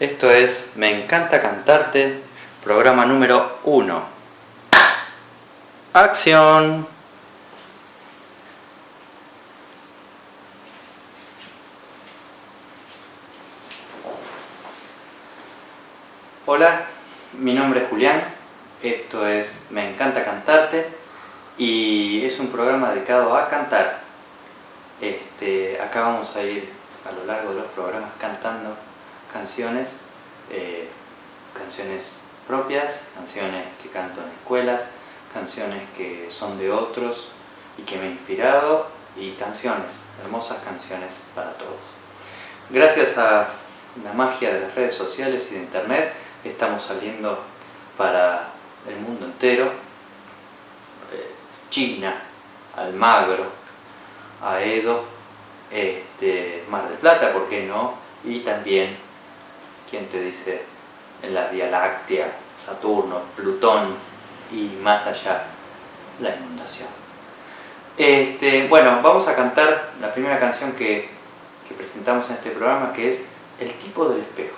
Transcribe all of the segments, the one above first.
Esto es Me encanta cantarte, programa número 1. ¡Acción! Hola, mi nombre es Julián, esto es Me encanta cantarte y es un programa dedicado a cantar. Este, acá vamos a ir a lo largo de los programas cantando canciones, eh, canciones propias, canciones que canto en escuelas, canciones que son de otros y que me han inspirado y canciones, hermosas canciones para todos. Gracias a la magia de las redes sociales y de internet estamos saliendo para el mundo entero, eh, China, Almagro, Aedo, este, Mar del Plata, ¿por qué no? Y también ¿quién te dice en la Vía Láctea, Saturno, Plutón y más allá la inundación. Este, bueno, vamos a cantar la primera canción que, presentamos en este programa que es El tipo del espejo.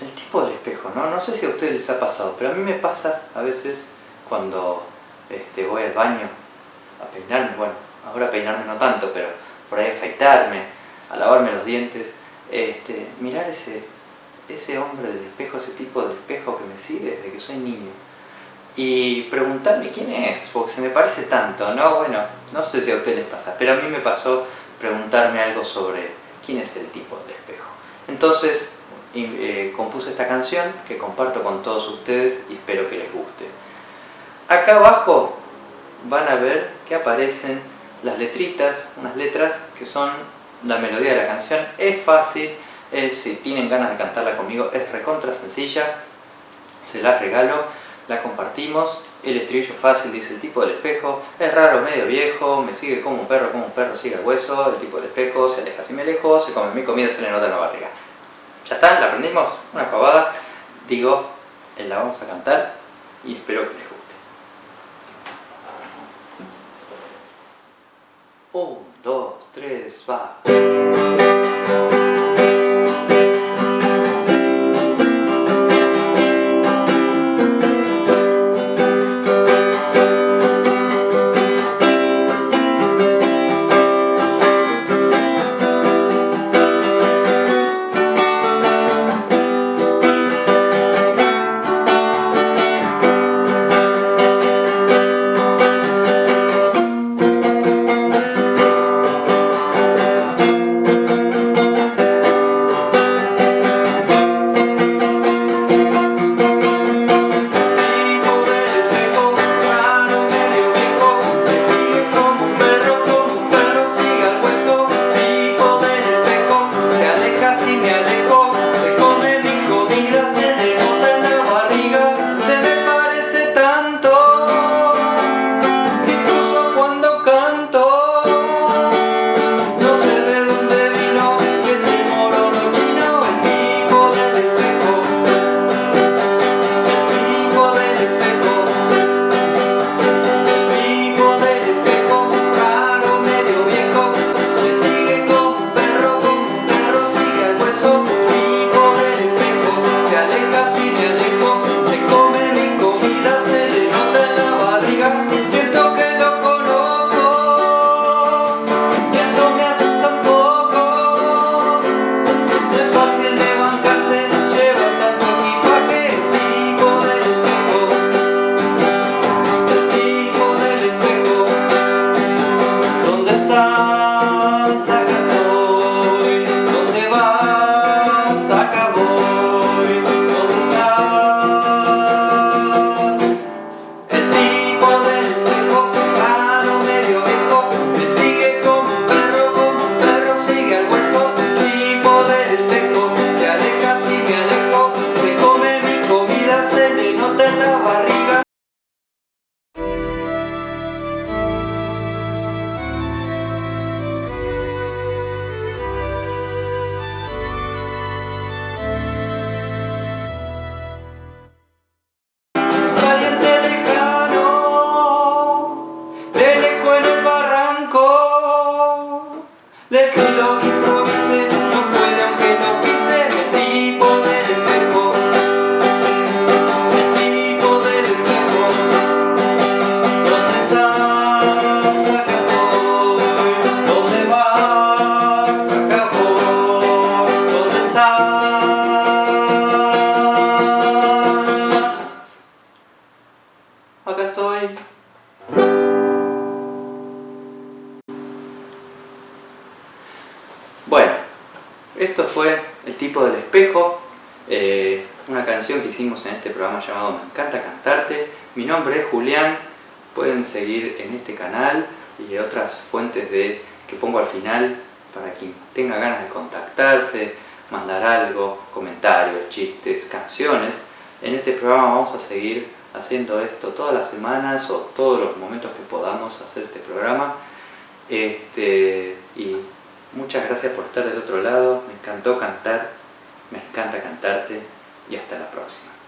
El tipo del espejo, ¿no? No sé si a ustedes les ha pasado, pero a mí me pasa a veces cuando este, voy al baño a peinarme, bueno, ahora peinarme no tanto, pero por ahí afeitarme, a lavarme los dientes, este, mirar ese, ese hombre del espejo, ese tipo de espejo que me sigue desde que soy niño y preguntarme quién es, porque se me parece tanto, ¿no? Bueno, no sé si a ustedes les pasa, pero a mí me pasó preguntarme algo sobre quién es el tipo de espejo. Entonces eh, compuse esta canción que comparto con todos ustedes y espero que les guste. Acá abajo van a ver que aparecen las letritas, unas letras que son la melodía de la canción es fácil, si tienen ganas de cantarla conmigo es recontra sencilla, se la regalo, la compartimos, el estribillo fácil dice el tipo del espejo, es raro, medio viejo, me sigue como un perro, como un perro sigue el hueso, el tipo del espejo se aleja si me alejo, se come mi comida, se le nota en la barriga. ¿Ya está? ¿La aprendimos? Una pavada. Digo, la vamos a cantar y espero que les guste. Un, dos, tres, esto fue El tipo del espejo, eh, una canción que hicimos en este programa llamado Me encanta cantarte. Mi nombre es Julián, pueden seguir en este canal y otras fuentes de, que pongo al final para quien tenga ganas de contactarse, mandar algo, comentarios, chistes, canciones. En este programa vamos a seguir haciendo esto todas las semanas o todos los momentos que podamos hacer este programa. Este, y muchas gracias por estar del otro lado, me encantó cantar, me encanta cantarte. Y hasta la próxima.